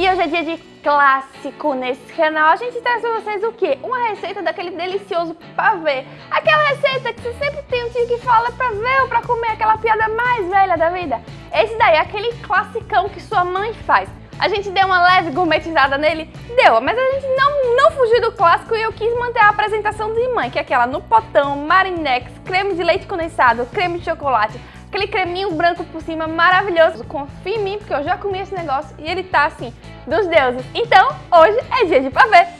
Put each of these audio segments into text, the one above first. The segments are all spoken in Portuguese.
E hoje é dia de clássico nesse canal. A gente traz pra vocês o quê? Uma receita daquele delicioso pavê. Aquela receita que você sempre tem um tio que fala pra ver ou pra comer aquela piada mais velha da vida. Esse daí é aquele classicão que sua mãe faz. A gente deu uma leve gourmetizada nele? Deu, mas a gente não, não fugiu do clássico e eu quis manter a apresentação de mãe, que é aquela no potão, marinex, creme de leite condensado, creme de chocolate, aquele creminho branco por cima maravilhoso. Confia em mim, porque eu já comi esse negócio e ele tá assim, dos deuses. Então, hoje é dia de pavê.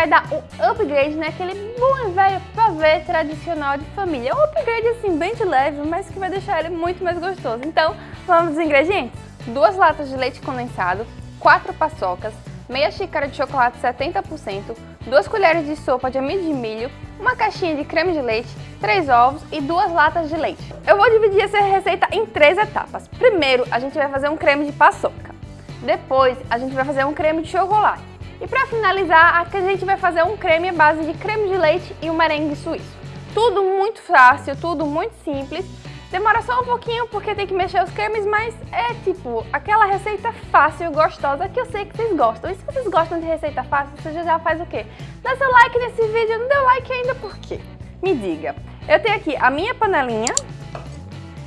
Vai dar um upgrade naquele bom e velho pavê tradicional de família. Um upgrade assim, bem de leve, mas que vai deixar ele muito mais gostoso. Então, vamos aos ingredientes? duas latas de leite condensado, quatro paçocas, meia xícara de chocolate 70%, duas colheres de sopa de amido de milho, uma caixinha de creme de leite, três ovos e duas latas de leite. Eu vou dividir essa receita em três etapas. Primeiro, a gente vai fazer um creme de paçoca. Depois, a gente vai fazer um creme de chocolate. E para finalizar, a gente vai fazer um creme à base de creme de leite e um merengue suíço. Tudo muito fácil, tudo muito simples Demora só um pouquinho porque tem que mexer os cremes, mas é tipo aquela receita fácil gostosa que eu sei que vocês gostam. E se vocês gostam de receita fácil, você já faz o quê? Dá seu like nesse vídeo, não deu like ainda por quê? Me diga. Eu tenho aqui a minha panelinha,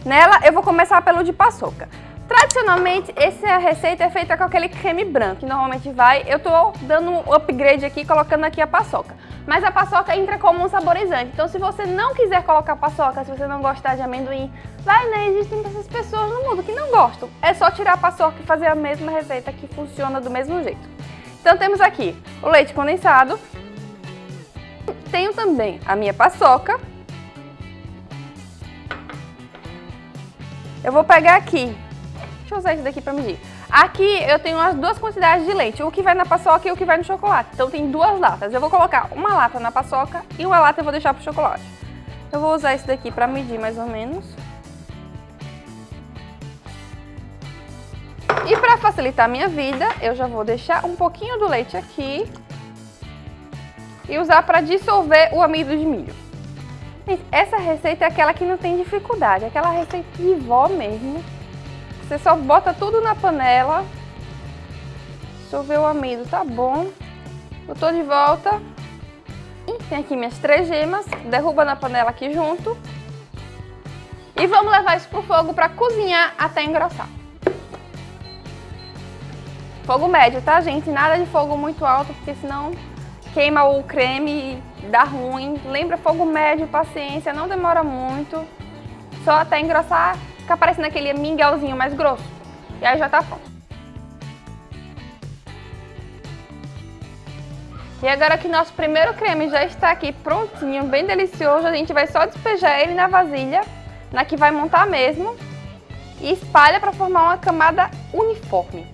nela eu vou começar pelo de paçoca. Tradicionalmente, essa receita é feita com aquele creme branco, que normalmente vai... Eu tô dando um upgrade aqui, colocando aqui a paçoca. Mas a paçoca entra como um saborizante. Então, se você não quiser colocar paçoca, se você não gostar de amendoim, vai, né? Existem essas pessoas no mundo que não gostam. É só tirar a paçoca e fazer a mesma receita que funciona do mesmo jeito. Então, temos aqui o leite condensado. Tenho também a minha paçoca. Eu vou pegar aqui Usar isso daqui para medir. Aqui eu tenho as duas quantidades de leite, o que vai na paçoca e o que vai no chocolate. Então tem duas latas. Eu vou colocar uma lata na paçoca e uma lata eu vou deixar pro chocolate. Eu vou usar esse daqui para medir mais ou menos. E para facilitar a minha vida, eu já vou deixar um pouquinho do leite aqui e usar para dissolver o amido de milho. Essa receita é aquela que não tem dificuldade, aquela receita de vó mesmo. Você só bota tudo na panela. Dissolveu o amido, tá bom. Tô de volta. Tem aqui minhas três gemas. Derruba na panela aqui junto. E vamos levar isso pro fogo para cozinhar até engrossar. Fogo médio, tá, gente? Nada de fogo muito alto, porque senão queima o creme e dá ruim. Lembra, fogo médio, paciência, não demora muito. Só até engrossar fica parecendo aquele mingauzinho mais grosso. E aí já tá pronto. E agora que nosso primeiro creme já está aqui prontinho, bem delicioso, a gente vai só despejar ele na vasilha, na que vai montar mesmo, e espalha para formar uma camada uniforme.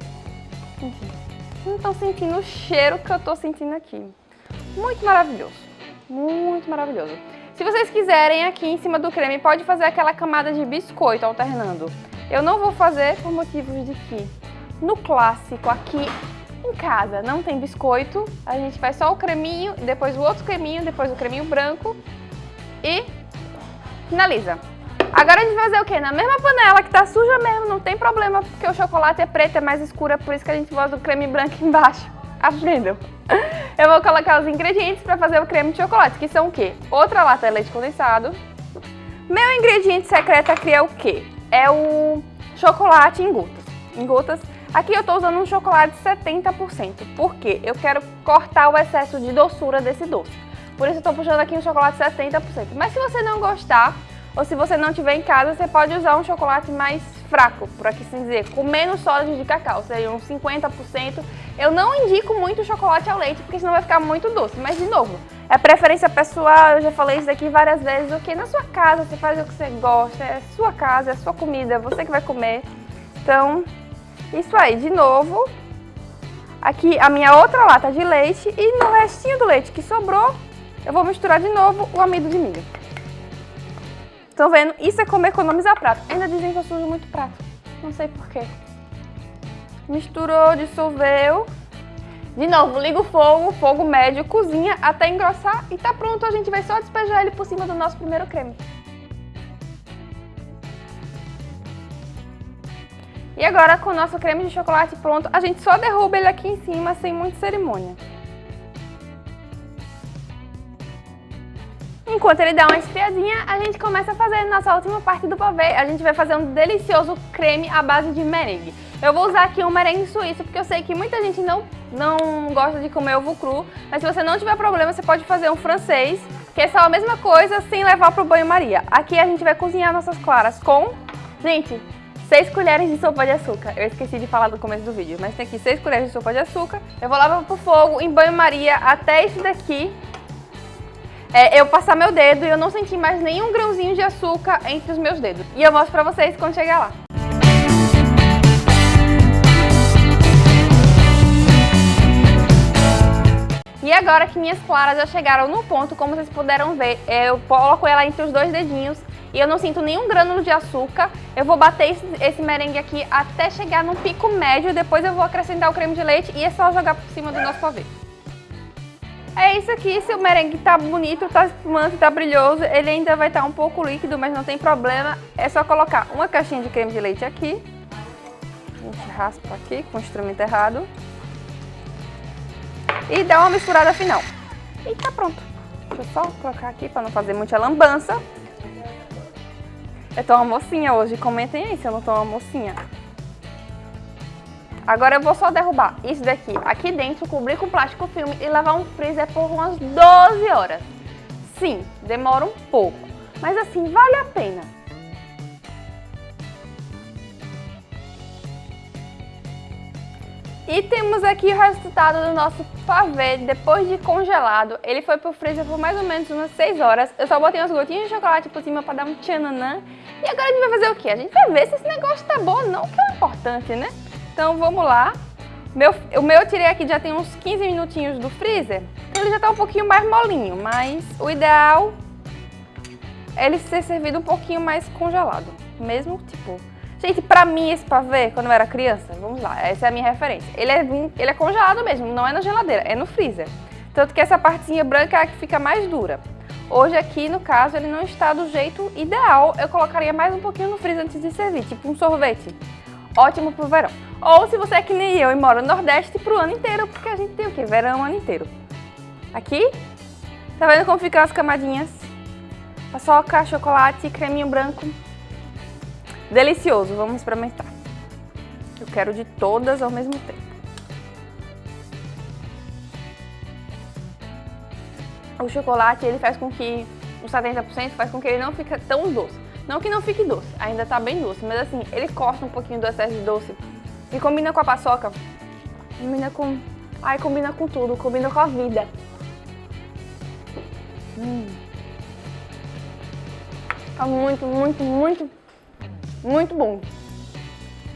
Não estão sentindo o cheiro que eu estou sentindo aqui. Muito maravilhoso, muito maravilhoso. Se vocês quiserem, aqui em cima do creme, pode fazer aquela camada de biscoito alternando. Eu não vou fazer por motivos de que no clássico aqui em casa não tem biscoito, a gente faz só o creminho, depois o outro creminho, depois o creminho branco e finaliza. Agora a gente vai fazer o quê? Na mesma panela, que tá suja mesmo, não tem problema, porque o chocolate é preto, é mais escuro, é por isso que a gente usa o creme branco embaixo. Aprendam! Eu vou colocar os ingredientes para fazer o creme de chocolate, que são o quê? Outra lata de leite condensado. Meu ingrediente secreto aqui é o quê? É o chocolate em gotas. Em gotas. Aqui eu estou usando um chocolate 70%. Por quê? Eu quero cortar o excesso de doçura desse doce. Por isso eu estou puxando aqui um chocolate 70%. Mas se você não gostar, ou se você não tiver em casa, você pode usar um chocolate mais fraco, por aqui assim dizer, com menos sólidos de cacau, seria uns 50%. Eu não indico muito chocolate ao leite, porque senão vai ficar muito doce. Mas, de novo, é preferência pessoal, eu já falei isso aqui várias vezes, ok? Na sua casa, você faz o que você gosta, é sua casa, é sua comida, é você que vai comer. Então, isso aí, de novo, aqui a minha outra lata de leite e no restinho do leite que sobrou, eu vou misturar de novo o amido de milho. Estão vendo? Isso é como economizar prato. Ainda dizem que eu sujo muito prato. Não sei porquê. Misturou, dissolveu. De novo, liga o fogo, fogo médio, cozinha até engrossar e tá pronto. A gente vai só despejar ele por cima do nosso primeiro creme. E agora, com o nosso creme de chocolate pronto, a gente só derruba ele aqui em cima sem muita cerimônia. Enquanto ele dá uma esfriadinha, a gente começa a fazer nossa última parte do pavê. A gente vai fazer um delicioso creme à base de merengue. Eu vou usar aqui um merengue suíço, porque eu sei que muita gente não, não gosta de comer ovo cru. Mas se você não tiver problema, você pode fazer um francês, que é só a mesma coisa, sem levar pro banho-maria. Aqui a gente vai cozinhar nossas claras com... Gente, 6 colheres de sopa de açúcar. Eu esqueci de falar no começo do vídeo, mas tem aqui 6 colheres de sopa de açúcar. Eu vou lavar pro fogo em banho-maria até esse daqui é, eu passar meu dedo e eu não senti mais nenhum grãozinho de açúcar entre os meus dedos. E eu mostro pra vocês quando chegar lá. E agora que minhas claras já chegaram no ponto, como vocês puderam ver, eu coloco ela entre os dois dedinhos e eu não sinto nenhum grânulo de açúcar. Eu vou bater esse, esse merengue aqui até chegar no pico médio, depois eu vou acrescentar o creme de leite e é só jogar por cima do nosso pavê. É isso aqui, se o merengue tá bonito, tá espumante, tá brilhoso, ele ainda vai estar tá um pouco líquido, mas não tem problema. É só colocar uma caixinha de creme de leite aqui. A gente raspa aqui com o instrumento errado. E dá uma misturada final. E tá pronto. Deixa eu só colocar aqui para não fazer muita lambança. Eu tô uma mocinha hoje, comentem aí se eu não tô uma mocinha. Agora eu vou só derrubar isso daqui aqui dentro, cobrir com plástico filme e levar um freezer por umas 12 horas. Sim, demora um pouco, mas assim, vale a pena. E temos aqui o resultado do nosso pavê depois de congelado. Ele foi pro freezer por mais ou menos umas 6 horas. Eu só botei umas gotinhas de chocolate por cima pra dar um tchananã. E agora a gente vai fazer o quê? A gente vai ver se esse negócio tá bom ou não, que é importante, né? Então vamos lá. Meu, o meu eu tirei aqui já tem uns 15 minutinhos do freezer. Ele já tá um pouquinho mais molinho, mas o ideal é ele ser servido um pouquinho mais congelado. Mesmo tipo... Gente, pra mim esse pavê, quando eu era criança, vamos lá, essa é a minha referência. Ele é, ele é congelado mesmo, não é na geladeira, é no freezer. Tanto que essa partezinha branca é a que fica mais dura. Hoje aqui, no caso, ele não está do jeito ideal. Eu colocaria mais um pouquinho no freezer antes de servir, tipo um sorvete. Ótimo pro verão. Ou se você é que nem eu e mora no Nordeste, pro ano inteiro, porque a gente tem o quê? Verão o ano inteiro. Aqui, tá vendo como ficam as camadinhas? Paçoca, chocolate, creminho branco. Delicioso, vamos experimentar. Eu quero de todas ao mesmo tempo. O chocolate, ele faz com que, uns 70% faz com que ele não fique tão doce. Não que não fique doce, ainda tá bem doce, mas assim, ele corta um pouquinho do excesso de doce e combina com a paçoca. Combina com... Ai, combina com tudo, combina com a vida. Hum. Tá muito, muito, muito, muito bom.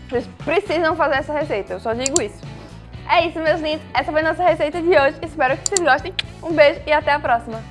Vocês precisam fazer essa receita, eu só digo isso. É isso, meus lindos. Essa foi a nossa receita de hoje. Espero que vocês gostem. Um beijo e até a próxima.